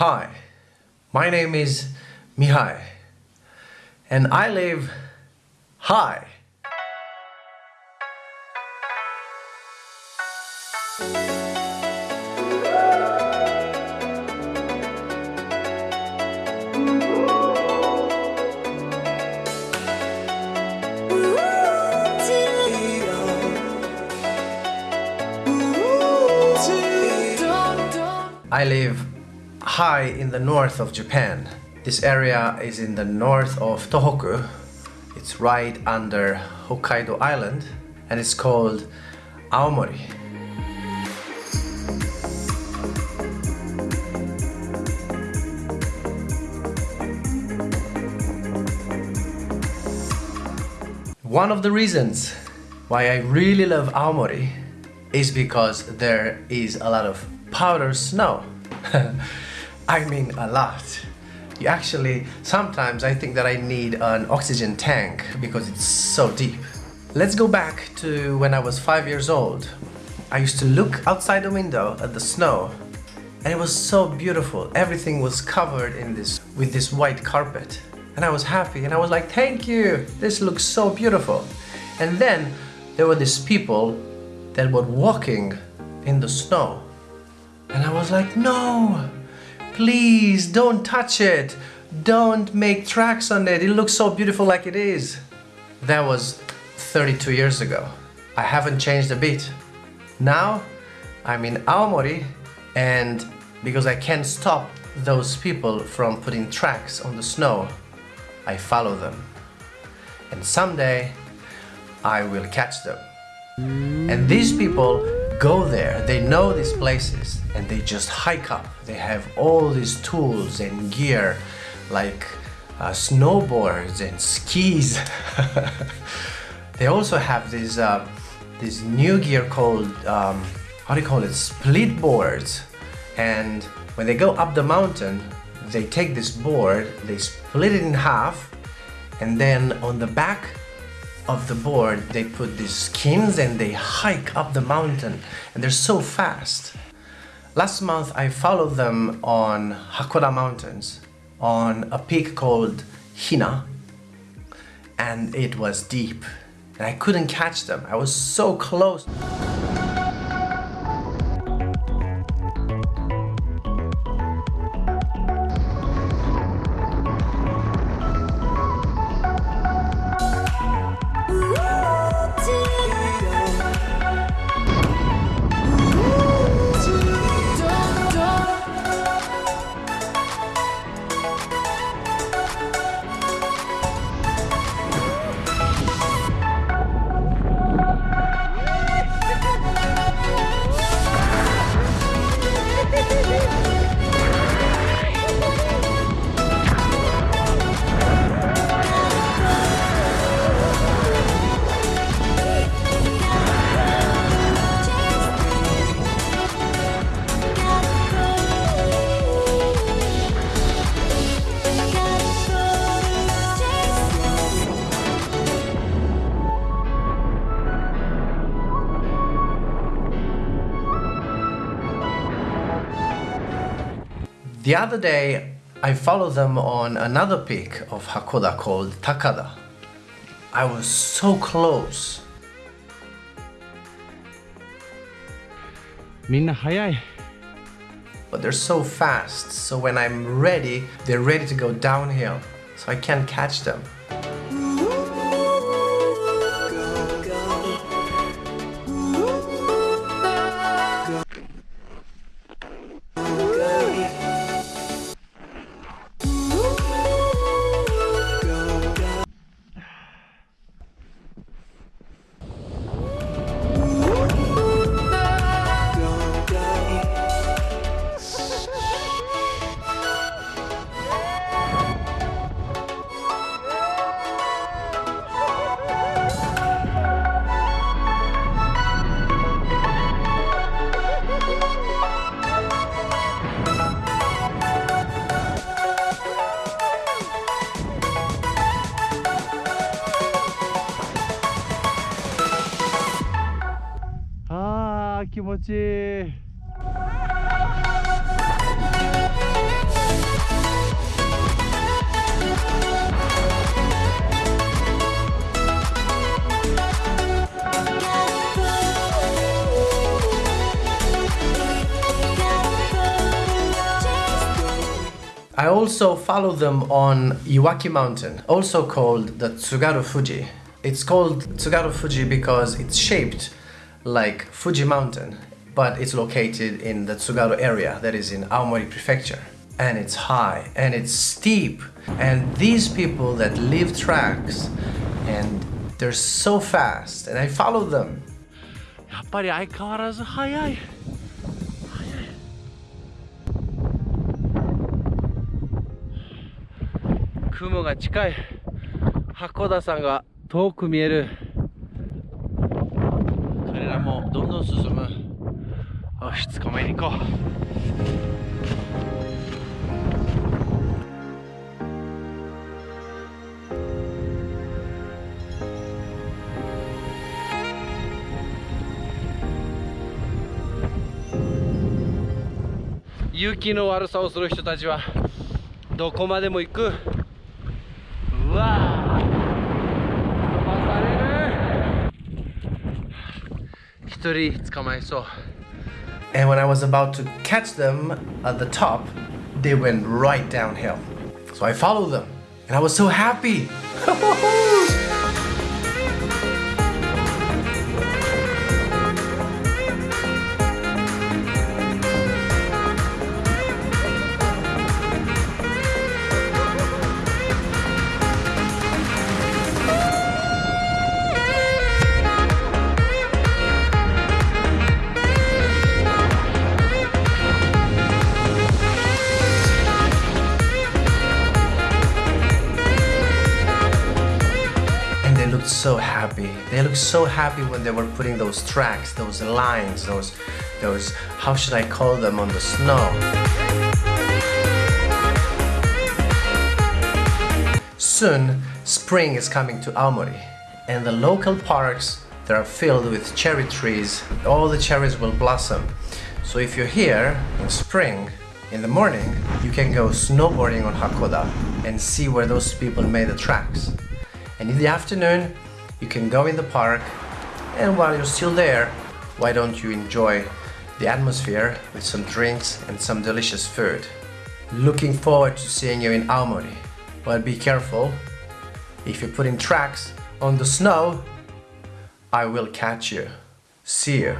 Hi, my name is Mihai and I live high. I live high in the north of Japan. This area is in the north of Tohoku. It's right under Hokkaido Island and it's called Aomori. One of the reasons why I really love Aomori is because there is a lot of powder snow. I mean a lot. You actually, sometimes I think that I need an oxygen tank because it's so deep. Let's go back to when I was five years old. I used to look outside the window at the snow and it was so beautiful. Everything was covered in this with this white carpet. And I was happy and I was like, thank you, this looks so beautiful. And then there were these people that were walking in the snow and I was like, no, please don't touch it. Don't make tracks on it. It looks so beautiful like it is. That was 32 years ago. I haven't changed a bit. Now I'm in Aomori and because I can't stop those people from putting tracks on the snow, I follow them. And someday I will catch them. And these people go there, they know these places and they just hike up. They have all these tools and gear like uh, snowboards and skis. they also have this, uh, this new gear called, um, how do you call it, split boards. And when they go up the mountain, they take this board, they split it in half and then on the back of the board they put these skins and they hike up the mountain and they're so fast. Last month I followed them on Hakkoda Mountains on a peak called Hina and it was deep and I couldn't catch them. I was so close. The other day, I followed them on another peak of Hakkoda called Takada. I was so close. But they're so fast, so when I'm ready, they're ready to go downhill, so I can't catch them. 気持ちいい I also follow them on Iwaki Mountain, also called the Tsugaru Fuji. It's called Tsugaru Fuji because it's shaped like Fuji Mountain, but it's located in the Tsugaru area, that is in Aomori Prefecture. And it's high, and it's steep, and these people that leave tracks, and they're so fast, and I follow them. やっぱり相変わらず速い。雲が近い。八甲田山が遠く見える。どんどん進む。よし捕まえに行こう。勇気の悪さをする人たちはどこまでも行く。うわ And when I was about to catch them at the top, they went right downhill. So I followed them and I was so happy. so happy. They looked so happy when they were putting those tracks, those lines, those, those, how should I call them on the snow? Soon, spring is coming to Aomori, and the local parks that are filled with cherry trees, all the cherries will blossom. So if you're here in spring, in the morning, you can go snowboarding on Hakkoda and see where those people made the tracks. And in the afternoon, you can go in the park, and while you're still there, why don't you enjoy the atmosphere with some drinks and some delicious food? Looking forward to seeing you in Aomori. But be careful, if you're putting tracks on the snow, I will catch you. See you.